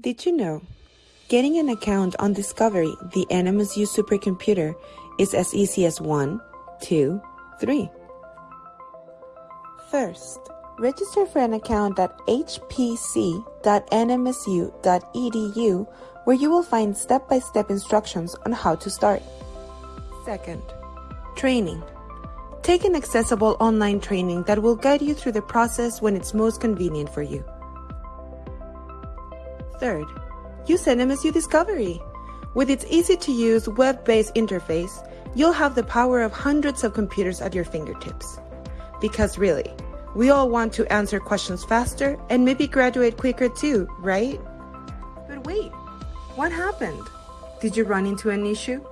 Did you know? Getting an account on Discovery, the NMSU supercomputer, is as easy as one, two, three. First, register for an account at hpc.nmsu.edu where you will find step-by-step instructions on how to start. Second, training. Take an accessible online training that will guide you through the process when it's most convenient for you. Third, use NMSU Discovery. With its easy-to-use web-based interface, you'll have the power of hundreds of computers at your fingertips. Because really, we all want to answer questions faster and maybe graduate quicker too, right? But wait, what happened? Did you run into an issue?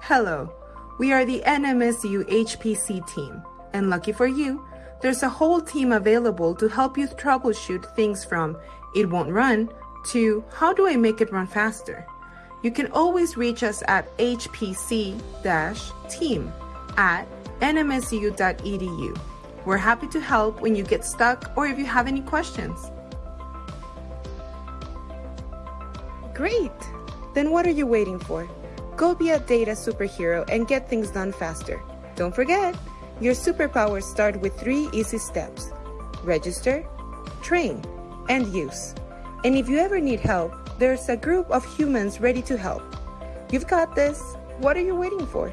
Hello, we are the NMSU HPC team, and lucky for you, there's a whole team available to help you troubleshoot things from it won't run to how do I make it run faster? You can always reach us at hpc-team at nmsu.edu. We're happy to help when you get stuck or if you have any questions. Great! Then what are you waiting for? Go be a data superhero and get things done faster. Don't forget, your superpowers start with three easy steps. Register, train, and use. And if you ever need help, there's a group of humans ready to help. You've got this. What are you waiting for?